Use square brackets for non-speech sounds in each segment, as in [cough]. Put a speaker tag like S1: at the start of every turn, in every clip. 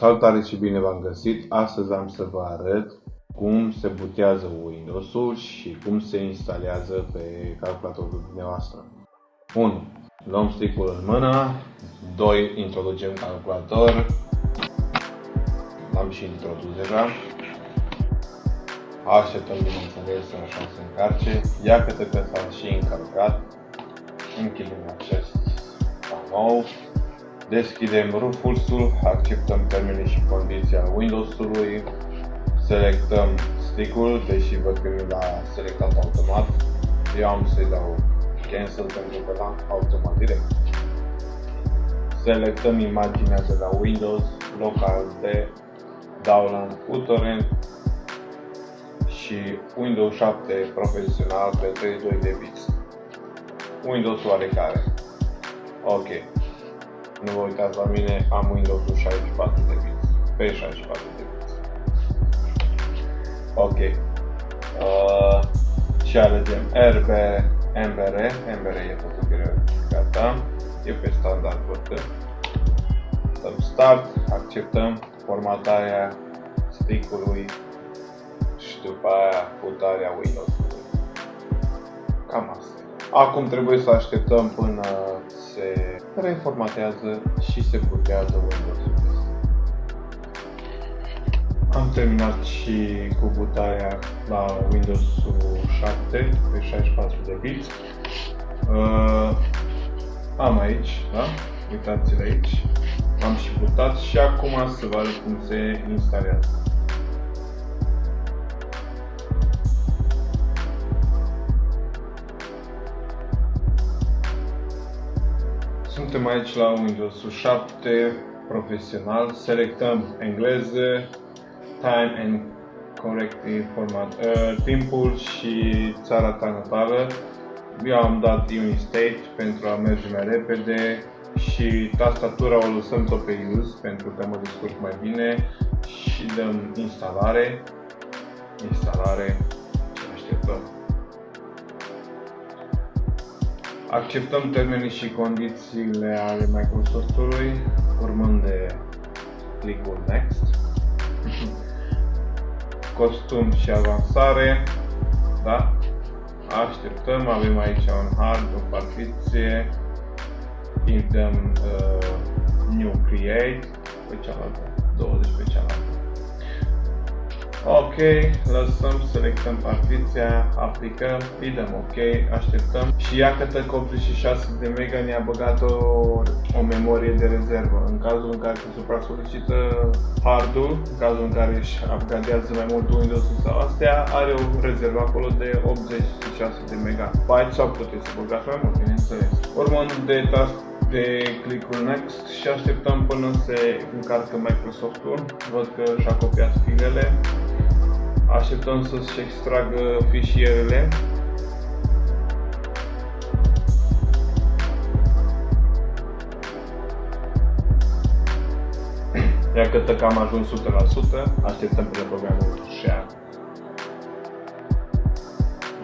S1: Salutare și bine v-am găsit! Astăzi am să vă arăt cum se butează Windows-ul și cum se instalează pe calculatorul dumneavoastră. 1. Luăm stick-ul în mână. 2. Introducem calculator. L-am și introdus deja. Așteptăm bineînțeles așa să încarce. Ia câte că s-a și încărcat. Închidem acest panou. Deschidem rufulsul, acceptăm termenii și condiții al Windows-ului, selectăm stick-ul, deși văd că mi l-a selectat automat. Eu am să-i dau cancel pentru că l-am automat direct. Selectăm imaginea de la Windows, local de download uTorrent și Windows 7 profesional pe 32 de bits. Windows oarecare. Ok. Nu vă uitați la mine, am Windows 64 de bits. Pe 64 de bits. Ok. Uh, și alegem RB, MBR. MBR e făcut gata. E pe standard văd Dăm start, acceptăm formatarea stick-ului și după aia putarea Windows-ului. Cam asta. Acum trebuie să așteptăm până se reformatează și se putează Windows-ul. Am terminat și cu butarea la Windows 7 pe 64 de bits. Uh, am aici, da? Uitați-l aici. Am și butat și acum să vă arăt cum se instalează. Suntem aici la Windows 7 profesional, selectăm engleză, time and corrective format, uh, timpul și țara ta natală. Eu am dat Unistate pentru a merge mai repede și tastatura o lăsăm tot pe use pentru că mă descurc mai bine și dăm instalare, instalare Acceptăm termenii și condițiile ale Microsoftului, urmând de clicul Next. [laughs] Costum și avansare. Da? Așteptăm, avem aici un hard, o partiție. Dăm uh, New Create pe cealaltă, 20 pe cealaltă. Ok, lăsăm, selectăm partiția, aplicăm, îi dăm ok, așteptăm și iată că 86 de mega ne-a băgat o, o memorie de rezervă. În cazul în care se supra-solicită hardul, în cazul în care își upgradează mai mult Windows-ul sau astea, are o rezervă acolo de 86 de mega. Byte sau puteți să băgați mai mult, bineînțeles. Urmând de task de clicul Next și așteptăm până se încarcă Microsoft-ul. Văd că și-a copiat filele. Așteptăm să-și extragă fișierele. Iată că am ajuns 100%, așteptăm pe programul share.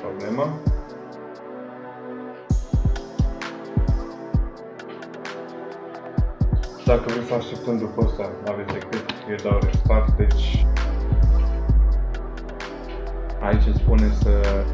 S1: Problemă. Dacă vreți să așteptăm după asta, aveți decât, eu dau restart, deci Aici îți spune să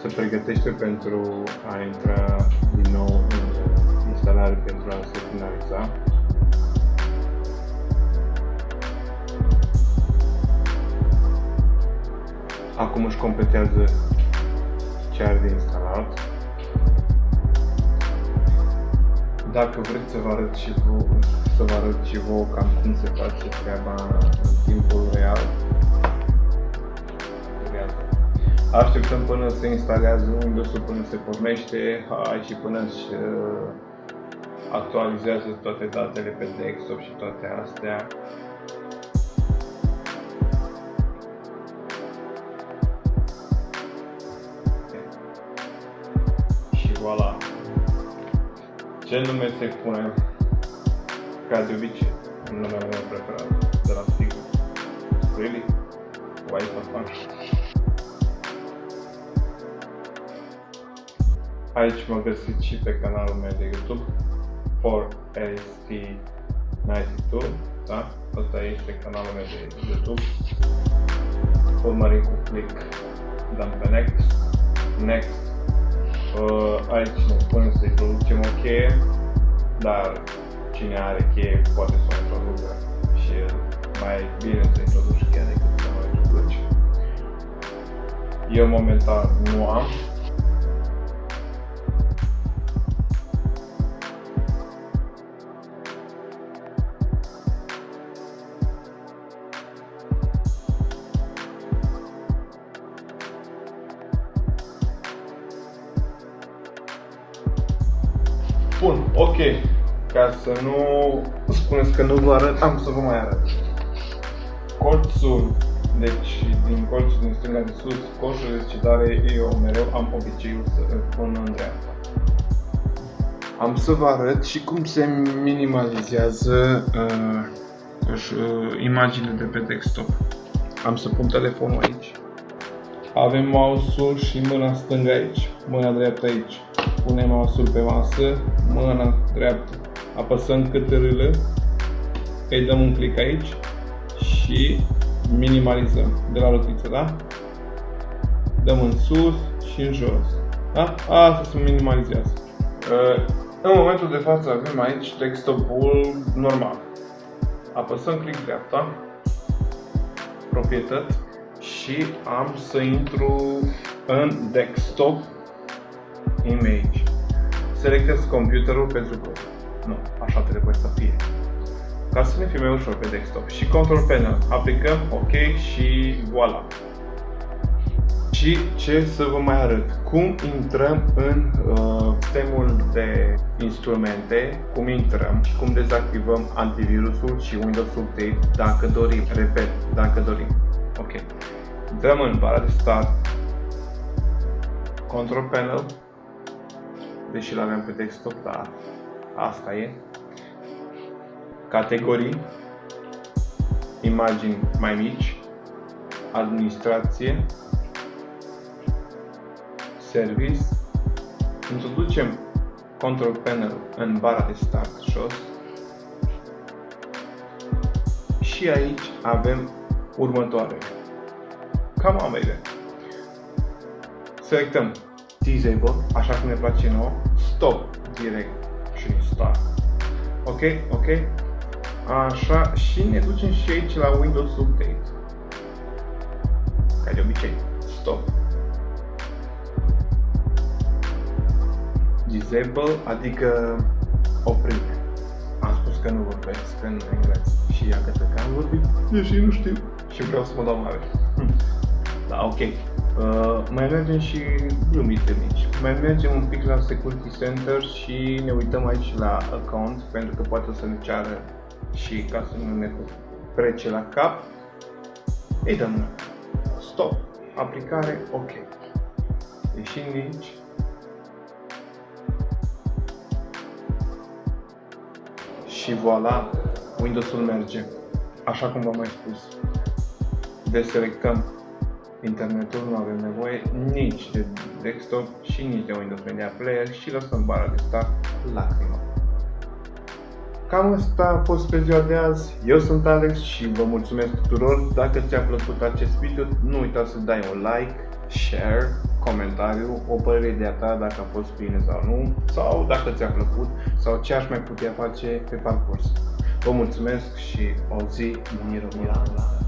S1: se pregătește pentru a intra din nou în instalare pentru a se finaliza. Acum își completează ce are de instalat. Dacă vreți să vă arăt și vouă, să vă arăt și vouă cam cum se face treaba în timpul real, Așteptăm până se instalează Windows-ul, până se pornește și până se uh, actualizează toate datele pe desktop și toate astea. Ce nume se pune? Ca de obicei, numele meu preferat de la Sigur. Really? Why for fun? Aici mă găsiți și pe canalul meu de YouTube 4ST92 da? Asta este canalul meu de YouTube urmărim cu click dăm pe next next uh, aici ne spune să introducem o cheie dar cine are cheie poate să o introducă. Și mai bine să introduci cheia decât să o introduci. Eu momentan nu am ok. Ca să nu spuneți că nu vă arăt, am să vă mai arăt. Colțul, deci din colțul din stânga de sus, colțul de decidare, eu mereu am obiceiul să îl pun în dreapta. Am să vă arăt și cum se minimalizează uh, uh, imaginile de pe desktop. Am să pun telefonul aici. Avem mouse-ul și mâna stângă aici, mâna dreaptă aici punem mouse pe masă, mâna dreaptă, apăsăm câtărâlă, îi dăm un click aici și minimalizăm de la rotiță, da? Dăm în sus și în jos. Da? Asta se minimalizează. Uh, în momentul de față avem aici desktop-ul normal. Apăsăm click dreapta, proprietăți și am să intru în desktop image. Selectez computerul pentru că nu, așa trebuie să fie. Ca să ne fie mai ușor pe desktop. Și control panel. Aplicăm OK și voilà. Și ce să vă mai arăt? Cum intrăm în uh, sistemul de instrumente, cum intrăm și cum dezactivăm antivirusul și Windows Update dacă dorim. Repet, dacă dorim. Ok. Dăm în bara de start, control panel, deși l avem pe desktop, dar asta e. Categorii, imagini mai mici, administrație, service, introducem control panel în bara de start jos și aici avem următoarele. Cam ambele. Selectăm disable, așa cum ne place nouă, stop direct și start. Ok, ok. Așa, și ne ducem și aici la Windows Update. Ca de obicei, stop. Disable, adică oprire. Am spus că nu vorbesc în engleză și ia că am vorbit, deși nu știu și vreau să mă dau mare. [laughs] da, ok. Uh, mai mergem și glumite mici. Mai mergem un pic la Security Center și ne uităm aici la account pentru că poate să ne ceară și ca să nu ne trece la cap. Îi dăm stop, aplicare, ok. Ieșim aici. Și voilà, Windows-ul merge. Așa cum v-am mai spus. Deselectăm internetul, nu avem nevoie nici de desktop și nici de Windows Media Player și lăsăm bara de start lacrimă. Cam asta a fost pe ziua de azi. Eu sunt Alex și vă mulțumesc tuturor. Dacă ți-a plăcut acest video, nu uita să dai un like, share, comentariu, o părere de a ta dacă a fost bine sau nu, sau dacă ți-a plăcut, sau ce aș mai putea face pe parcurs. Vă mulțumesc și o zi minunată!